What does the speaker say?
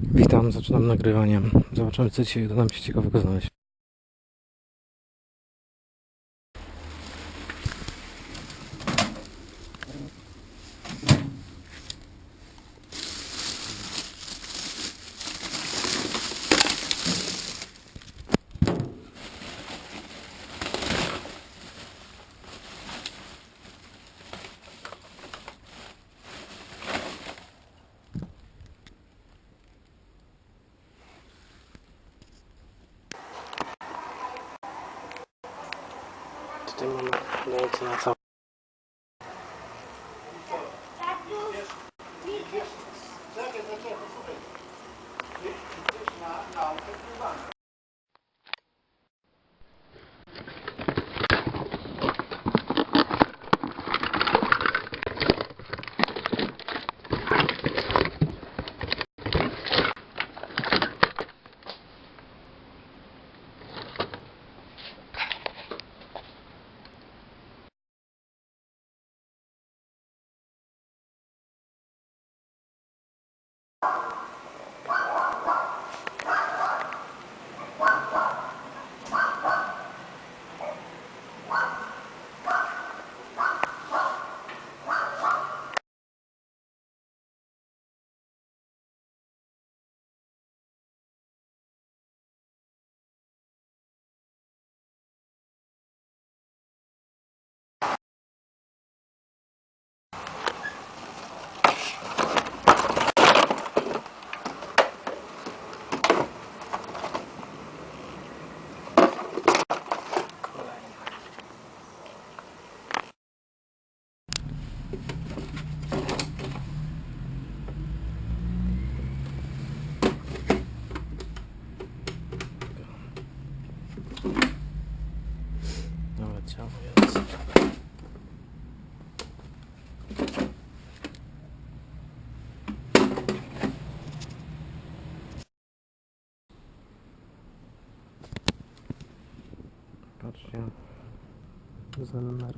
Witam, zaczynam nagrywanie. Zobaczymy, co dzisiaj uda nam się ciekawego znaleźć. とても大事な作 jest. Patrzcie. Zemer.